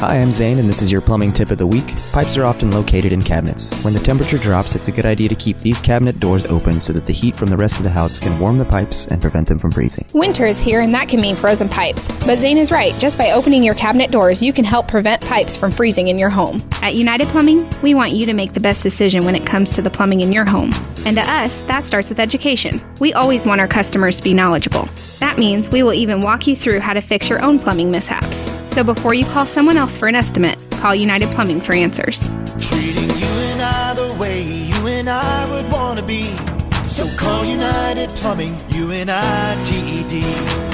Hi, I'm Zane, and this is your plumbing tip of the week. Pipes are often located in cabinets. When the temperature drops, it's a good idea to keep these cabinet doors open so that the heat from the rest of the house can warm the pipes and prevent them from freezing. Winter is here, and that can mean frozen pipes. But Zane is right. Just by opening your cabinet doors, you can help prevent pipes from freezing in your home. At United Plumbing, we want you to make the best decision when it comes to the plumbing in your home. And to us, that starts with education. We always want our customers to be knowledgeable. That means we will even walk you through how to fix your own plumbing mishaps. So before you call someone else for an estimate, call United Plumbing for answers. Treating you and I the way you and I would want to be. So call United Plumbing, U N I T E D.